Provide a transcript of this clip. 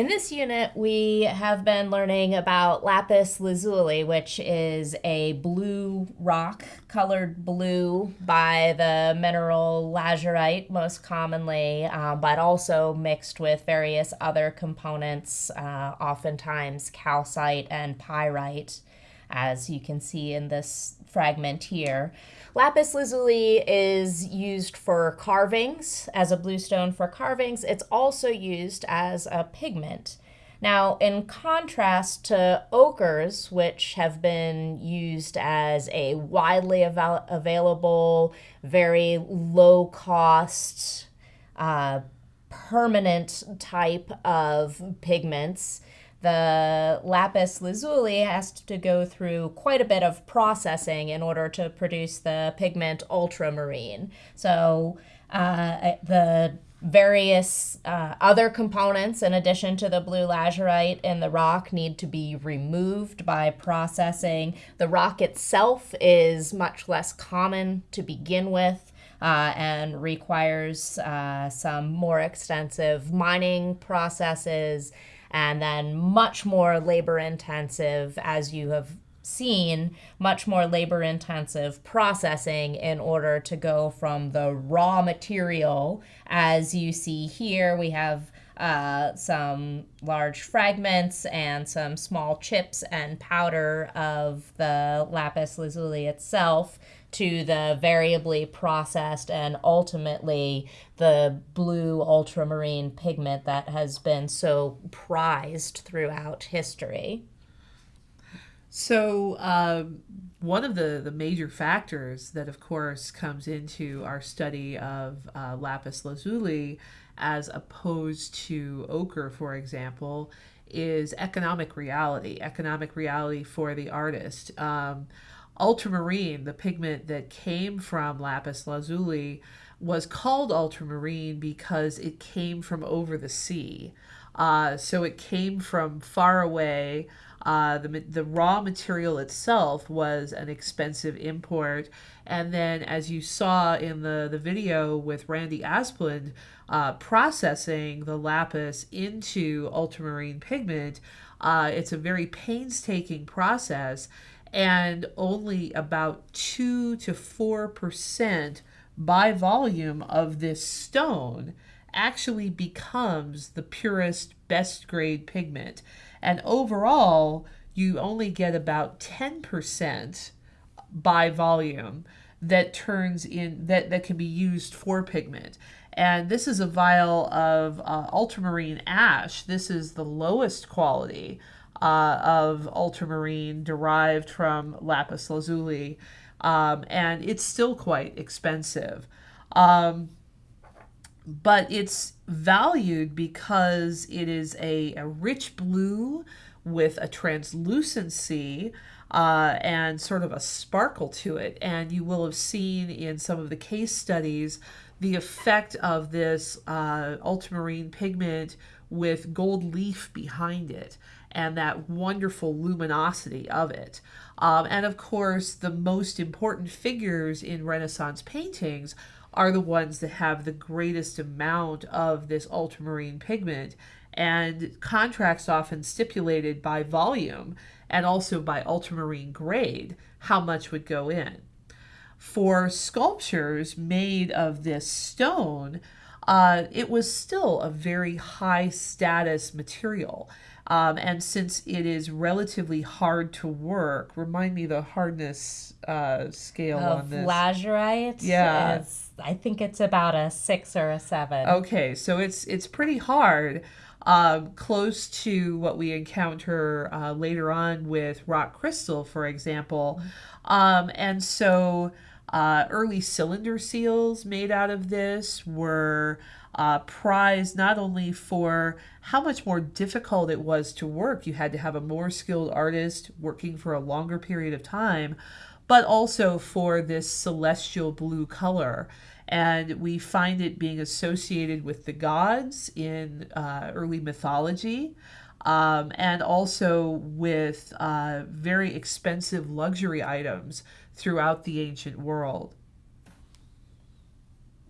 In this unit, we have been learning about lapis lazuli, which is a blue rock colored blue by the mineral lazurite, most commonly, uh, but also mixed with various other components, uh, oftentimes calcite and pyrite, as you can see in this fragment here. Lapis lazuli is used for carvings, as a bluestone for carvings. It's also used as a pigment. Now, in contrast to ochres, which have been used as a widely av- available, very low cost, uh, permanent type of pigments, the lapis lazuli has to go through quite a bit of processing in order to produce the pigment ultramarine. So uh, the various uh, other components in addition to the blue lazurite in the rock need to be removed by processing. The rock itself is much less common to begin with. Uh, and requires uh, some more extensive mining processes and then much more labor intensive, as you have seen, much more labor intensive processing in order to go from the raw material, as you see here, we have. Uh, some large fragments and some small chips and powder of the lapis lazuli itself to the variably processed and ultimately the blue ultramarine pigment that has been so prized throughout history. So, um, one of the, the major factors that, of course, comes into our study of uh, lapis lazuli as opposed to ochre, for example, is economic reality, economic reality for the artist. Um, ultramarine, the pigment that came from lapis lazuli, was called ultramarine because it came from over the sea. Uh, so it came from far away. Uh, the, the raw material itself was an expensive import. And then, as you saw in the, the video with Randy Asplund, uh, processing the lapis into ultramarine pigment, uh, it's a very painstaking process and only about 2 to 4% by volume of this stone actually becomes the purest, best grade pigment. And overall, you only get about 10% by volume that turns in that that can be used for pigment and this is a vial of uh, ultramarine ash this is the lowest quality uh, of ultramarine derived from lapis lazuli, um, and it's still quite expensive. Um, but it's valued because it is a, a rich blue with a translucency uh, and sort of a sparkle to it. And you will have seen in some of the case studies the effect of this uh, ultramarine pigment with gold leaf behind it and that wonderful luminosity of it. Um, and of course, the most important figures in Renaissance paintings are the ones that have the greatest amount of this ultramarine pigment. And contracts often stipulated by volume and also by ultramarine grade how much would go in. For sculptures made of this stone, uh, it was still a very high status material. Um, and since it is relatively hard to work, remind me the hardness uh, scale of on this. Lazurite. Yeah, I think it's about a six or a seven. Okay, so it's it's pretty hard. Um, close to what we encounter uh, later on with rock crystal, for example. Um, and so uh, early cylinder seals made out of this were uh, prized not only for how much more difficult it was to work, you had to have a more skilled artist working for a longer period of time, but also for this celestial blue color. And we find it being associated with the gods in uh, early mythology. Um, and also with uh, very expensive luxury items throughout the ancient world.